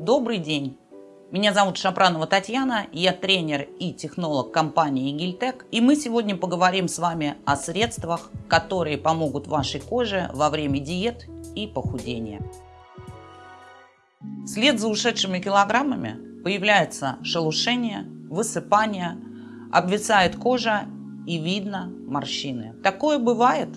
Добрый день! Меня зовут Шапранова Татьяна, я тренер и технолог компании Гильтек, и мы сегодня поговорим с вами о средствах, которые помогут вашей коже во время диет и похудения. Вслед за ушедшими килограммами появляется шелушение, высыпание, обвисает кожа и видно морщины. Такое бывает.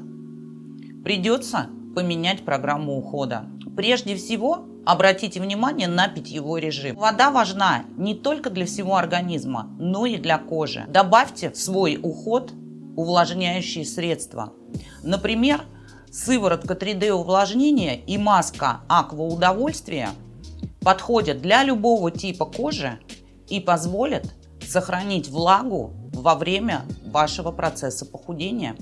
Придется поменять программу ухода. Прежде всего, обратите внимание на питьевой режим. Вода важна не только для всего организма, но и для кожи. Добавьте в свой уход увлажняющие средства. Например, сыворотка 3D увлажнения и маска Аква Удовольствия подходят для любого типа кожи и позволят сохранить влагу во время вашего процесса похудения.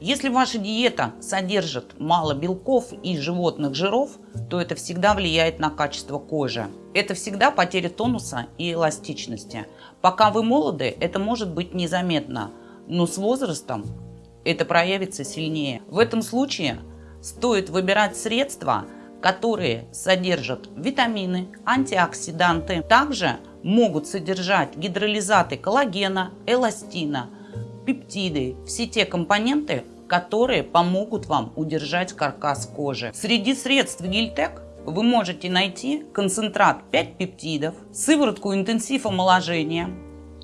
Если ваша диета содержит мало белков и животных жиров, то это всегда влияет на качество кожи. Это всегда потеря тонуса и эластичности. Пока вы молоды, это может быть незаметно, но с возрастом это проявится сильнее. В этом случае стоит выбирать средства, которые содержат витамины, антиоксиданты. Также могут содержать гидролизаты коллагена, эластина, пептиды, все те компоненты, которые помогут вам удержать каркас кожи. Среди средств Гильтек вы можете найти концентрат 5 пептидов, сыворотку интенсив омоложения,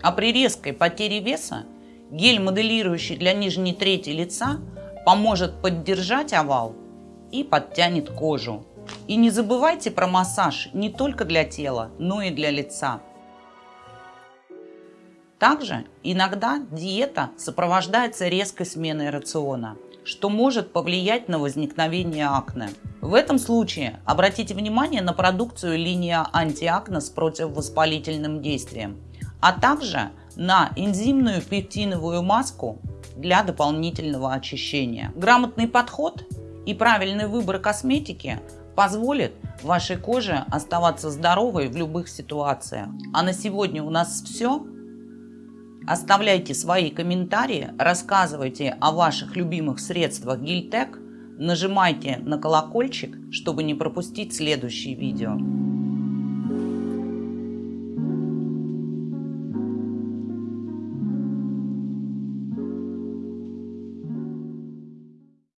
а при резкой потере веса гель, моделирующий для нижней трети лица, поможет поддержать овал и подтянет кожу. И не забывайте про массаж не только для тела, но и для лица. Также иногда диета сопровождается резкой сменой рациона, что может повлиять на возникновение акне. В этом случае обратите внимание на продукцию линия антиакне с противовоспалительным действием, а также на энзимную пектиновую маску для дополнительного очищения. Грамотный подход и правильный выбор косметики позволит вашей коже оставаться здоровой в любых ситуациях. А на сегодня у нас все. Оставляйте свои комментарии, рассказывайте о ваших любимых средствах Гильтек, нажимайте на колокольчик, чтобы не пропустить следующие видео.